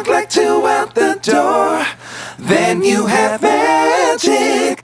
knock like two out the door, then you have magic.